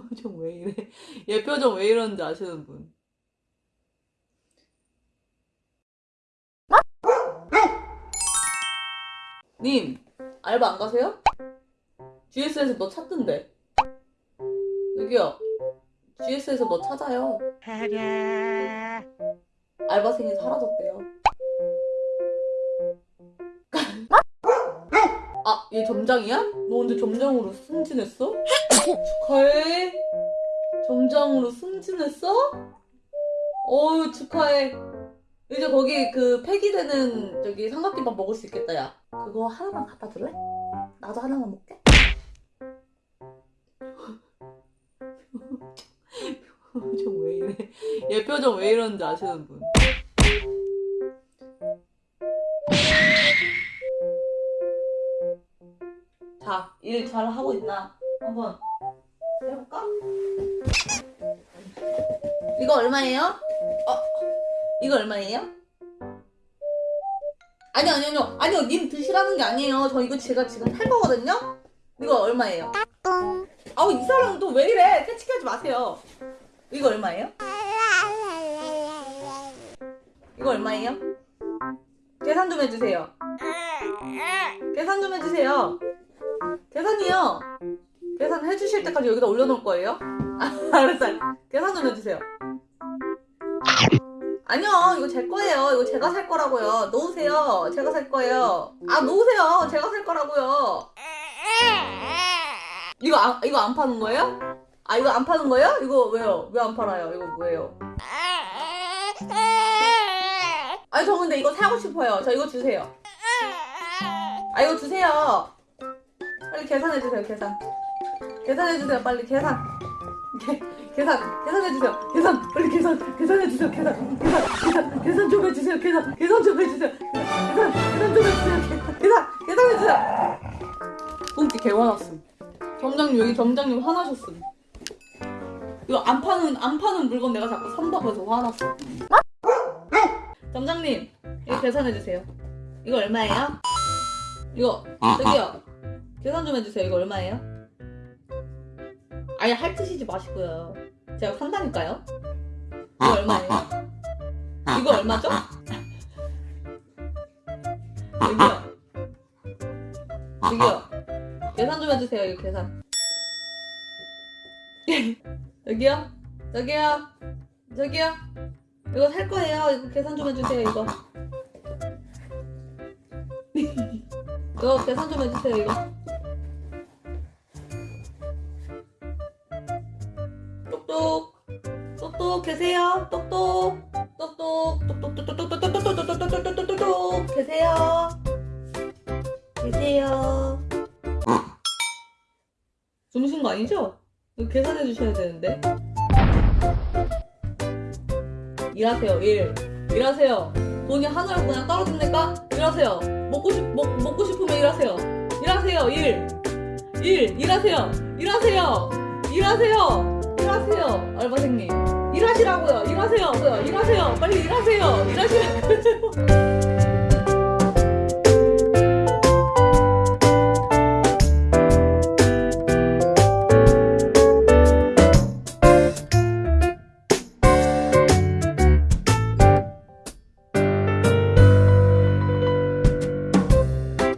표정 왜 이래? 얘 표정 왜 이러는지 아시는 분? 님, 알바 안 가세요? GS에서 너 찾던데. 여기요. GS에서 너 찾아요. 알바생이 사라졌대요. 아, 얘 점장이야? 너 언제 점장으로 승진했어? 축하해. 점장으로 승진했어? 어유 축하해. 이제 거기 그 폐기되는 저기 삼각김밥 먹을 수 있겠다, 야. 그거 하나만 갖다 줄래? 나도 하나만 먹게. 표정 왜 이래? 얘 표정 왜 이러는지 아시는 분? 자, 일 잘 하고 있나? 한번 해볼까? 이거 얼마예요? 어, 이거 얼마예요? 아니요, 아니요, 아니요, 아니요, 님 드시라는 게 아니에요. 저 이거 제가 지금 살 거거든요? 이거 얼마예요? 아우, 이 사람은 또왜 이래? 캐치하지 마세요. 이거 얼마예요? 이거 얼마예요? 계산 좀 해주세요. 계산 좀 해주세요. 계산이요. 계산 해주실 때까지 여기다 올려놓을 거예요? 아, 알았어요. 계산 좀 해주세요. 아니요, 이거 제 거예요. 이거 제가 살 거라고요. 놓으세요. 제가 살 거예요. 아, 놓으세요. 제가 살 거라고요. 이거 안, 이거 안 파는 거예요? 아, 이거 안 파는 거예요? 이거 왜요? 왜 안 팔아요? 이거 뭐예요? 아니, 저 근데 이거 사고 싶어요. 저 이거 주세요. 아, 이거 주세요. 빨리 계산해주세요, 계산. 계산해주세요, 빨리 계산. 계, 계산, 계산해주세요. 계산, 빨리 계산, 계산해주세요, 계산. 계산, 계산, 계산 좀 해주세요, 계산. 계산 좀 해주세요. 계산, 계산 좀 해주세요, 계산. 계산, 계산해주세요. 꽁치 개 화났음. 점장님, 여기 점장님 화나셨음. 이거 안 파는, 안 파는 물건 내가 자꾸 산다고 해서 화났어. 점장님, 이거 계산해주세요. 이거 얼마예요? 이거, 저기요. 계산 좀 해주세요. 이거 얼마예요? 아예 핥으시지 마시고요. 제가 산다니까요. 이거 얼마예요? 이거 얼마죠? 여기요. 여기요. 계산 좀 해주세요. 이거 계산. 여기요. 저기요. 저기요. 이거 살 거예요. 이거 계산 좀 해주세요. 이거. 이거 계산 좀 해주세요. 이거. 계세요? 똑똑. 똑똑. 똑똑 똑똑똑똑똑똑똑똑똑똑똑똑 계세요? 계세요? 주무신 거 아니죠? 이거 계산해 주셔야 되는데. 일하세요 일. 일하세요. 돈이 하늘로 그냥 떨어집니까? 일하세요. 먹고 싶 먹, 먹고 싶으면 일하세요. 일하세요 일. 일, 일하세요. 일하세요. 일하세요. 일하세요. 알바생님 일하시라고요. 일하세요. 일하세요. 빨리 일하세요. 일하시라고요